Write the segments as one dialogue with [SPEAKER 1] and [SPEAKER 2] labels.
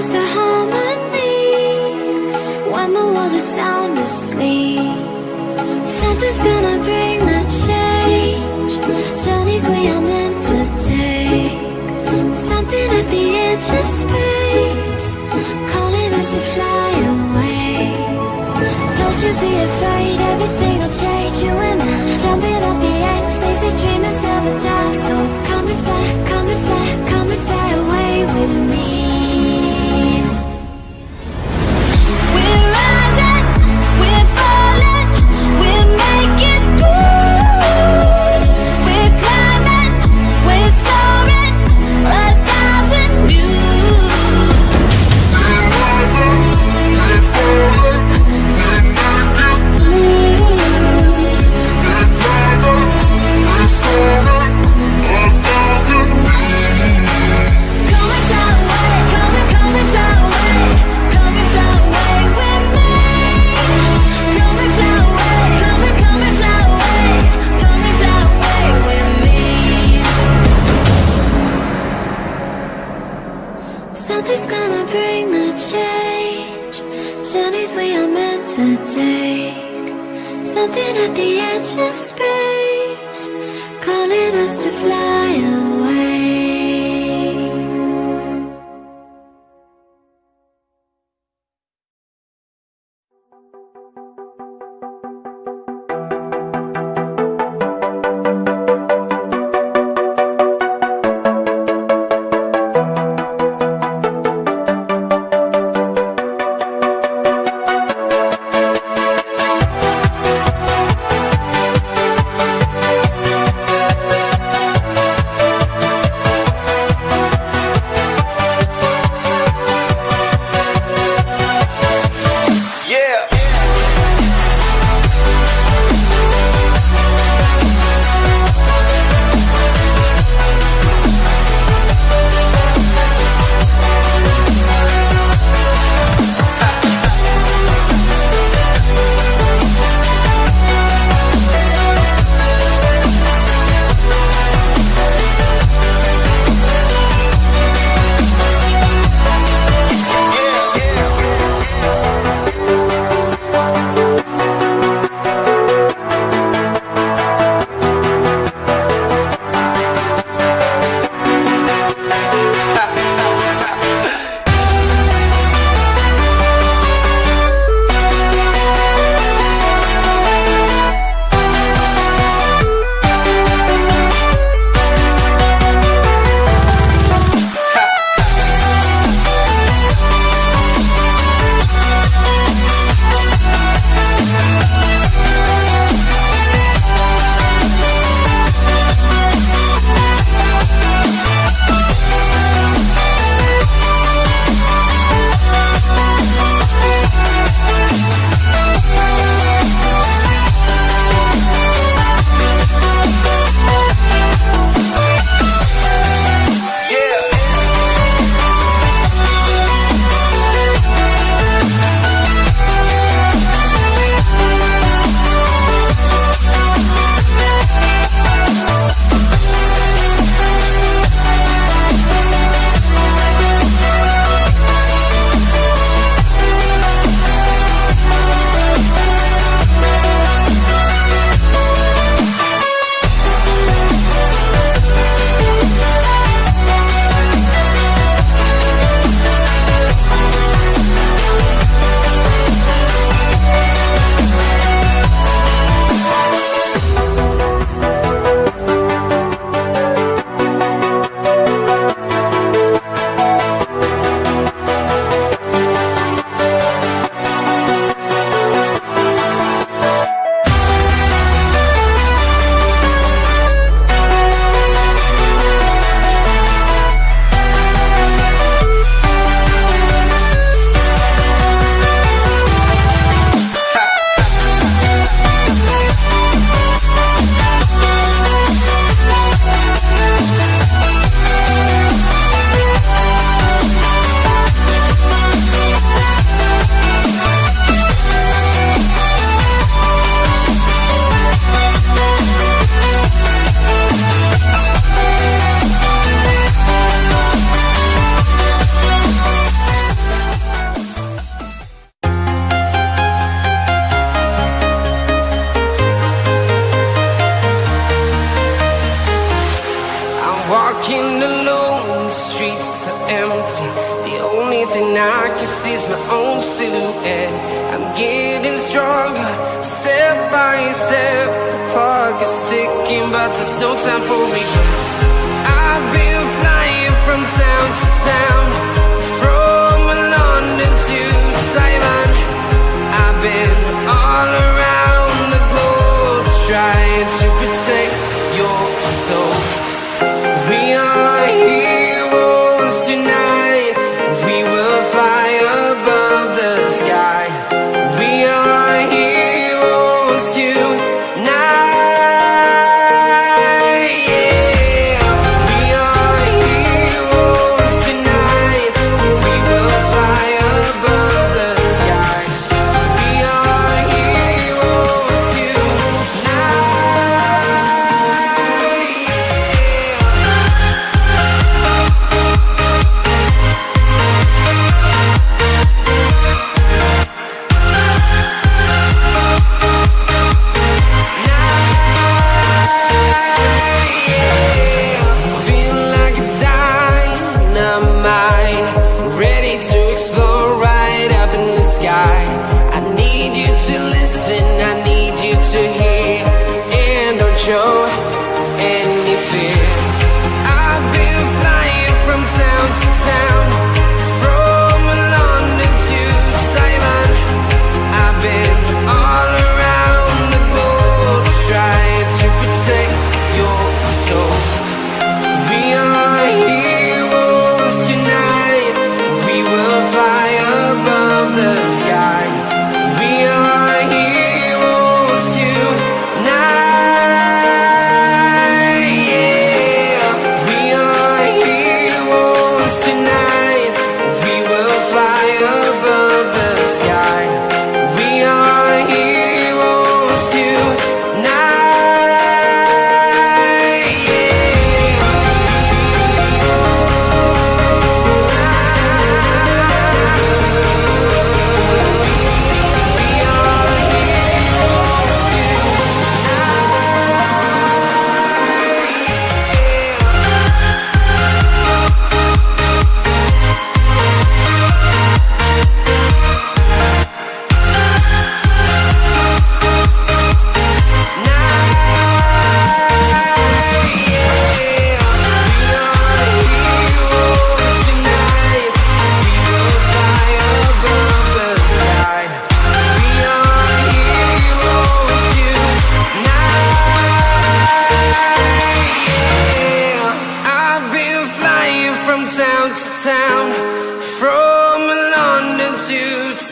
[SPEAKER 1] close to harmony When the world is sound asleep. Something's gonna bring the change. Journeys we are meant to take. Something at the edge of space. Calling us to fly away. Don't you be afraid. At the edge of space Calling us to fly.
[SPEAKER 2] Streets are empty. The only thing I can see is my own silhouette. I'm getting stronger, step by step. The clock is ticking, but there's no time for regrets. I've been flying from town to town, from London to town to town, from London to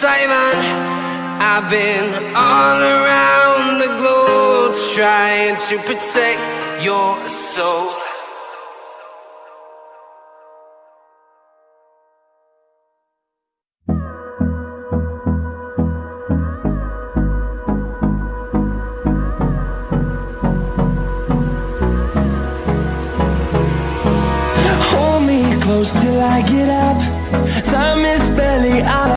[SPEAKER 2] Taiwan, I've been all around the globe trying to protect your soul.
[SPEAKER 3] Close till I get up. Time is barely on